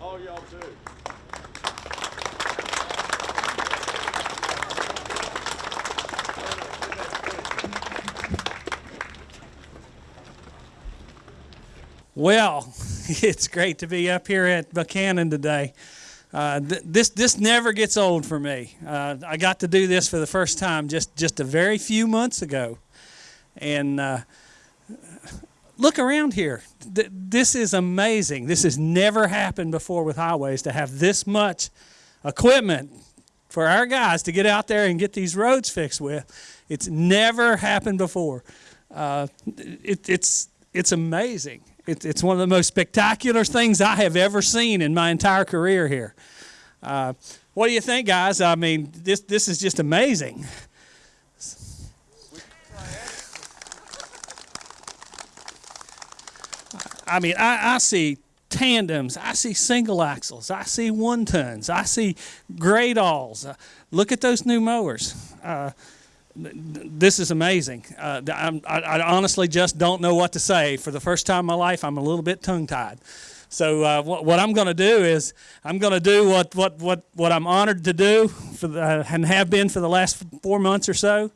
All y'all too. Well, it's great to be up here at Buckhannon today. Uh, th- this this never gets old for me. Uh, I got to do this for the first time just just a very few months ago, and uh, look around here. Th- this is amazing. This has never happened before with highways to have this much equipment for our guys to get out there and get these roads fixed with. It's never happened before. Uh, it, it's it's amazing. It, it's one of the most spectacular things I have ever seen in my entire career here. Uh, what do you think, guys? I mean, this this is just amazing. I mean, I, I see tandems, I see single axles, I see one tons, I see gradalls. Uh, look at those new mowers. Uh, this is amazing. Uh, I, I honestly just don't know what to say. For the first time in my life, I'm a little bit tongue tied. So uh, what, what, I'm going to do is I'm going to do what, what, what, what I'm honored to do for the, and have been for the last four months or so.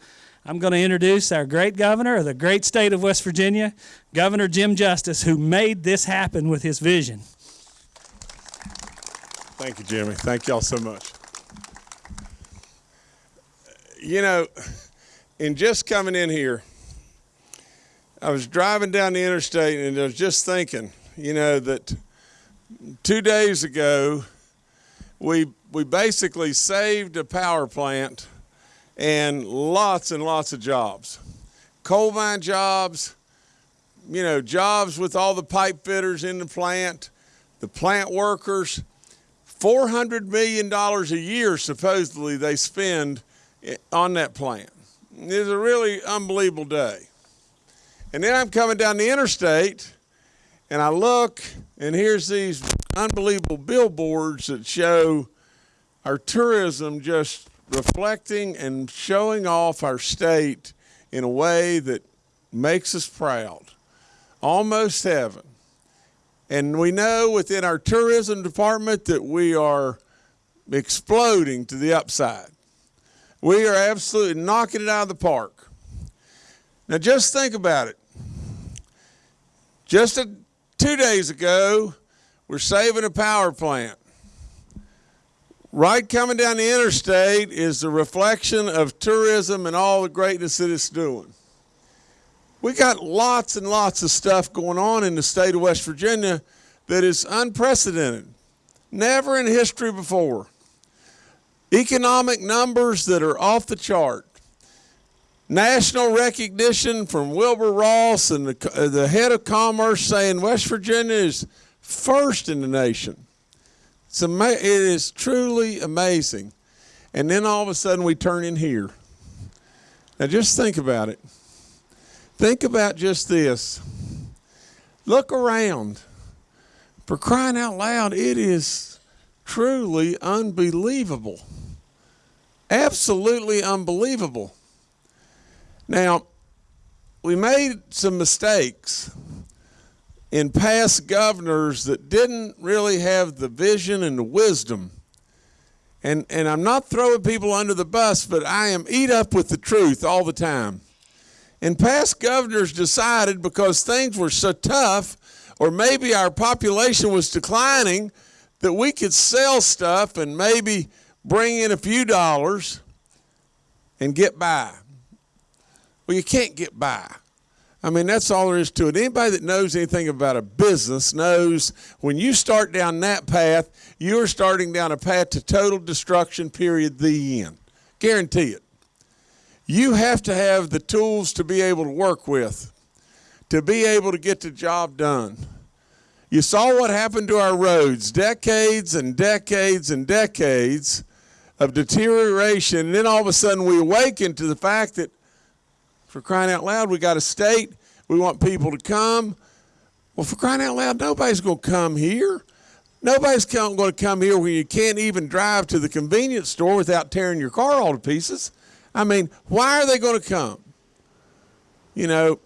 I'm going to introduce our great governor of the great state of West Virginia, Governor Jim Justice, who made this happen with his vision. Thank you, Jimmy. Thank y'all so much. You know, in just coming in here, I was driving down the interstate and I was just thinking, you know, that two days ago, we, we basically saved a power plant and lots and lots of jobs. Coal mine jobs, you know, jobs with all the pipe fitters in the plant, the plant workers. $400 million a year, supposedly, they spend on that plant. It was a really unbelievable day. And then I'm coming down the interstate and I look and here's these unbelievable billboards that show our tourism just reflecting and showing off our state in a way that makes us proud. Almost heaven. And we know within our tourism department that we are exploding to the upside. We are absolutely knocking it out of the park. Now, just think about it. Just a, two days ago, we're saving a power plant. Right coming down the interstate is the reflection of tourism and all the greatness that it's doing. We got lots and lots of stuff going on in the state of West Virginia that is unprecedented, never in history before economic numbers that are off the chart, national recognition from Wilbur Ross and the, uh, the head of commerce saying West Virginia is first in the nation. It's ama- it is truly amazing. And then all of a sudden we turn in here. Now just think about it. Think about just this. Look around. For crying out loud, it is truly unbelievable. Absolutely unbelievable. Now, we made some mistakes in past governors that didn't really have the vision and the wisdom. And, and I'm not throwing people under the bus, but I am eat up with the truth all the time. And past governors decided because things were so tough, or maybe our population was declining, that we could sell stuff and maybe bring in a few dollars and get by. Well, you can't get by. I mean, that's all there is to it. Anybody that knows anything about a business knows when you start down that path, you're starting down a path to total destruction, period, the end. Guarantee it. You have to have the tools to be able to work with, to be able to get the job done. You saw what happened to our roads decades and decades and decades of deterioration. And then all of a sudden we awaken to the fact that, for crying out loud, we got a state, we want people to come. Well, for crying out loud, nobody's going to come here. Nobody's going to come here when you can't even drive to the convenience store without tearing your car all to pieces. I mean, why are they going to come? You know,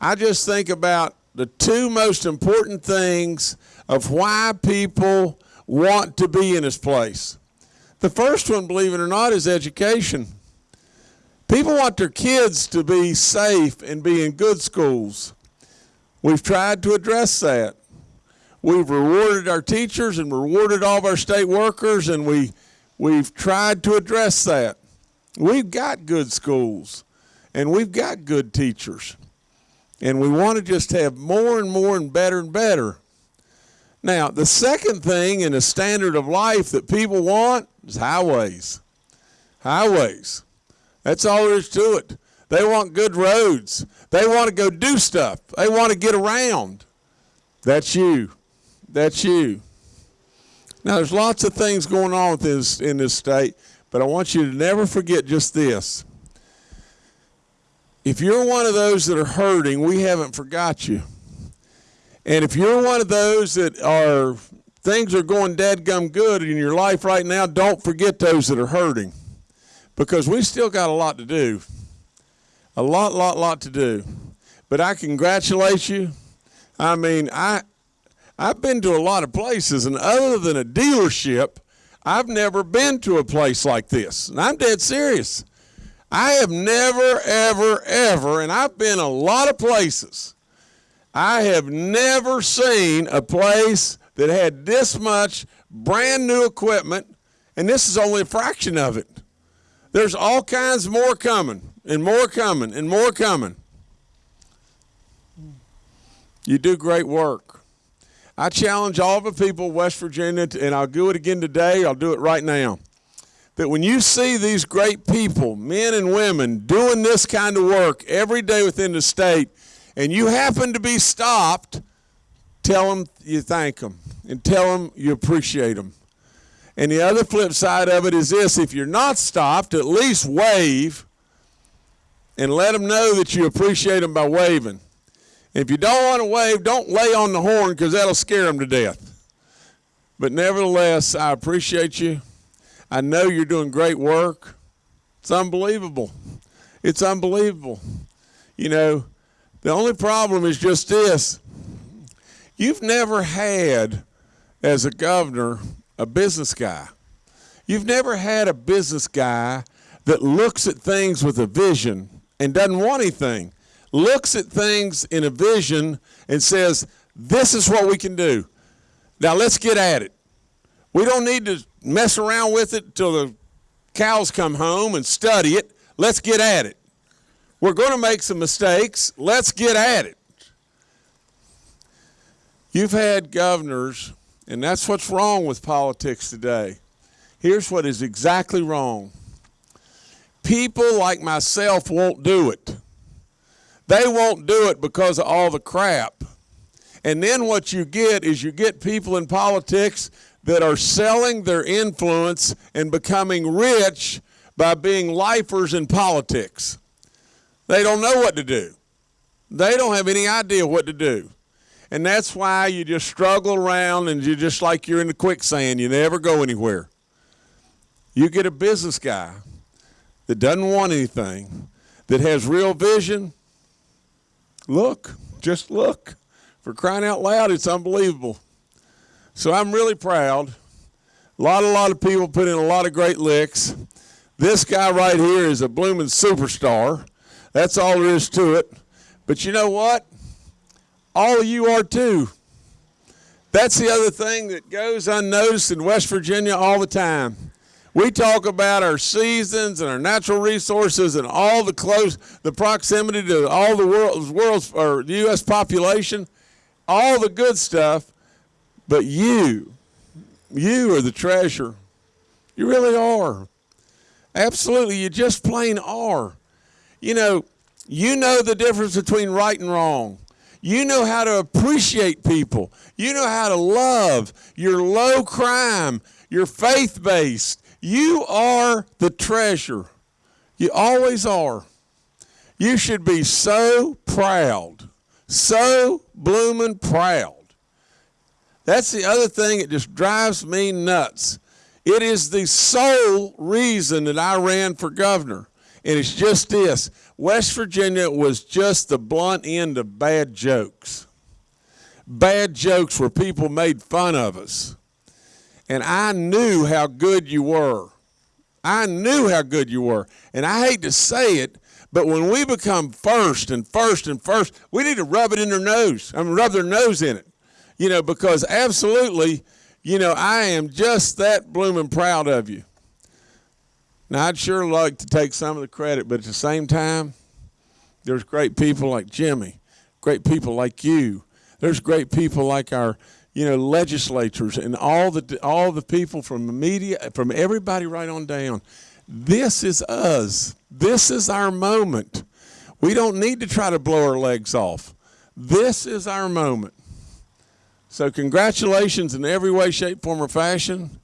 I just think about the two most important things of why people want to be in this place. The first one, believe it or not, is education. People want their kids to be safe and be in good schools. We've tried to address that. We've rewarded our teachers and rewarded all of our state workers, and we, we've tried to address that. We've got good schools, and we've got good teachers. And we want to just have more and more and better and better. Now, the second thing in the standard of life that people want is highways. Highways. That's all there is to it. They want good roads. They want to go do stuff. They want to get around. That's you. That's you. Now, there's lots of things going on with this in this state, but I want you to never forget just this. If you're one of those that are hurting, we haven't forgot you. And if you're one of those that are things are going dead gum good in your life right now, don't forget those that are hurting. Because we still got a lot to do. A lot, lot, lot to do. But I congratulate you. I mean, I I've been to a lot of places, and other than a dealership, I've never been to a place like this. And I'm dead serious. I have never, ever, ever, and I've been a lot of places. I have never seen a place that had this much brand new equipment, and this is only a fraction of it. There's all kinds more coming, and more coming, and more coming. You do great work. I challenge all the people of West Virginia, to, and I'll do it again today, I'll do it right now. That when you see these great people, men and women, doing this kind of work every day within the state, and you happen to be stopped, tell them you thank them and tell them you appreciate them. And the other flip side of it is this if you're not stopped, at least wave and let them know that you appreciate them by waving. If you don't want to wave, don't lay on the horn because that'll scare them to death. But nevertheless, I appreciate you. I know you're doing great work. It's unbelievable. It's unbelievable. You know, the only problem is just this you've never had, as a governor, a business guy. You've never had a business guy that looks at things with a vision and doesn't want anything looks at things in a vision and says, This is what we can do. Now let's get at it. We don't need to mess around with it till the cows come home and study it. Let's get at it. We're going to make some mistakes. Let's get at it. You've had governors, and that's what's wrong with politics today. Here's what is exactly wrong people like myself won't do it. They won't do it because of all the crap. And then what you get is you get people in politics that are selling their influence and becoming rich by being lifers in politics. They don't know what to do. They don't have any idea what to do. And that's why you just struggle around and you're just like you're in the quicksand. You never go anywhere. You get a business guy that doesn't want anything, that has real vision, Look, just look. For crying out loud, it's unbelievable. So I'm really proud. A lot, a lot of people put in a lot of great licks. This guy right here is a blooming superstar. That's all there is to it. But you know what? All you are too. That's the other thing that goes unnoticed in West Virginia all the time. We talk about our seasons and our natural resources and all the close, the proximity to all the world's, world's or the U.S. population, all the good stuff. But you, you are the treasure. You really are. Absolutely, you just plain are. You know, you know the difference between right and wrong. You know how to appreciate people. You know how to love. You're low crime. You're faith based. You are the treasure. You always are. You should be so proud, so blooming proud. That's the other thing that just drives me nuts. It is the sole reason that I ran for governor. And it's just this West Virginia was just the blunt end of bad jokes. bad jokes where people made fun of us. And I knew how good you were. I knew how good you were. And I hate to say it, but when we become first and first and first, we need to rub it in their nose. I mean, rub their nose in it. You know, because absolutely, you know, I am just that blooming proud of you. Now, I'd sure like to take some of the credit, but at the same time, there's great people like Jimmy, great people like you. There's great people like our, you know, legislators and all the all the people from the media, from everybody right on down. This is us. This is our moment. We don't need to try to blow our legs off. This is our moment. So congratulations in every way, shape, form, or fashion.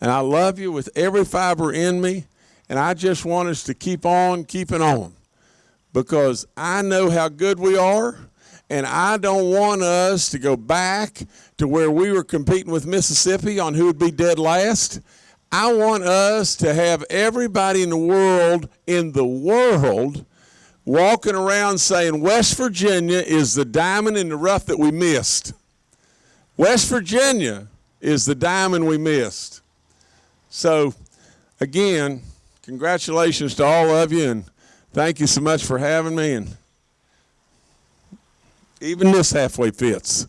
And I love you with every fiber in me. And I just want us to keep on keeping on because I know how good we are. And I don't want us to go back to where we were competing with Mississippi on who would be dead last. I want us to have everybody in the world, in the world, walking around saying West Virginia is the diamond in the rough that we missed. West Virginia is the diamond we missed. So, again, congratulations to all of you, and thank you so much for having me. And even this halfway fits.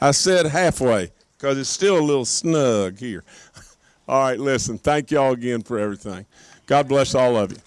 I said halfway because it's still a little snug here. All right, listen, thank you all again for everything. God bless all of you.